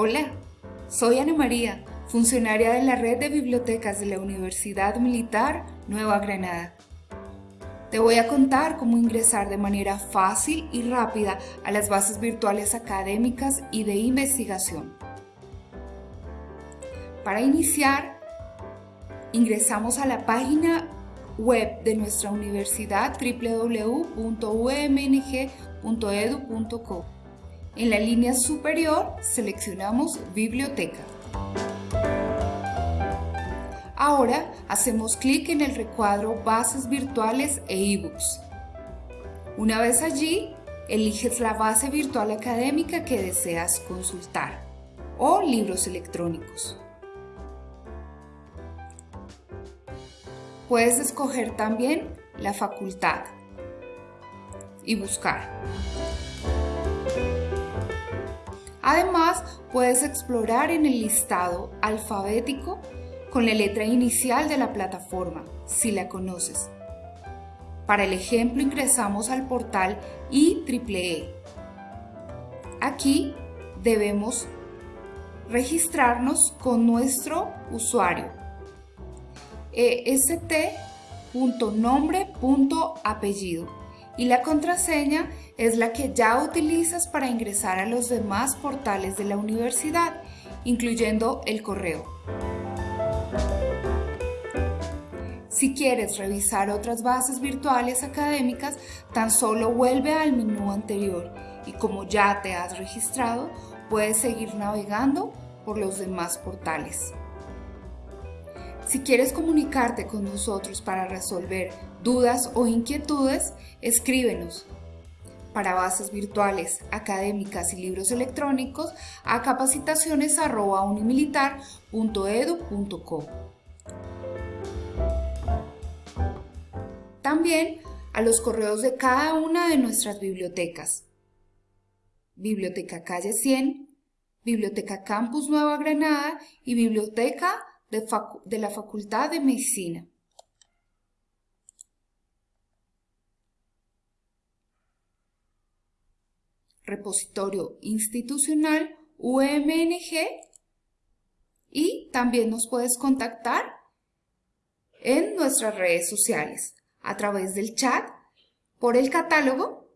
Hola, soy Ana María, funcionaria de la Red de Bibliotecas de la Universidad Militar Nueva Granada. Te voy a contar cómo ingresar de manera fácil y rápida a las bases virtuales académicas y de investigación. Para iniciar, ingresamos a la página web de nuestra universidad www.umng.edu.co. En la línea superior seleccionamos Biblioteca. Ahora hacemos clic en el recuadro Bases virtuales e ebooks. Una vez allí, eliges la base virtual académica que deseas consultar o libros electrónicos. Puedes escoger también la facultad y buscar. Además, puedes explorar en el listado alfabético con la letra inicial de la plataforma, si la conoces. Para el ejemplo ingresamos al portal IEEE. Aquí debemos registrarnos con nuestro usuario est.nombre.apellido y la contraseña es la que ya utilizas para ingresar a los demás portales de la universidad, incluyendo el correo. Si quieres revisar otras bases virtuales académicas, tan solo vuelve al menú anterior y como ya te has registrado, puedes seguir navegando por los demás portales. Si quieres comunicarte con nosotros para resolver dudas o inquietudes, escríbenos para bases virtuales, académicas y libros electrónicos a capacitaciones.unimilitar.edu.co. También a los correos de cada una de nuestras bibliotecas. Biblioteca Calle 100, Biblioteca Campus Nueva Granada y Biblioteca de, la Facultad de Medicina. Repositorio institucional UMNG y también nos puedes contactar en nuestras redes sociales a través del chat, por el catálogo,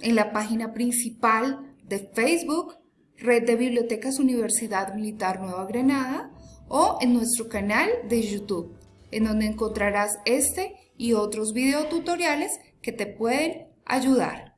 en la página principal de Facebook, Red de Bibliotecas Universidad Militar Nueva Granada o en nuestro canal de YouTube, en donde encontrarás este y otros videotutoriales que te pueden ayudar.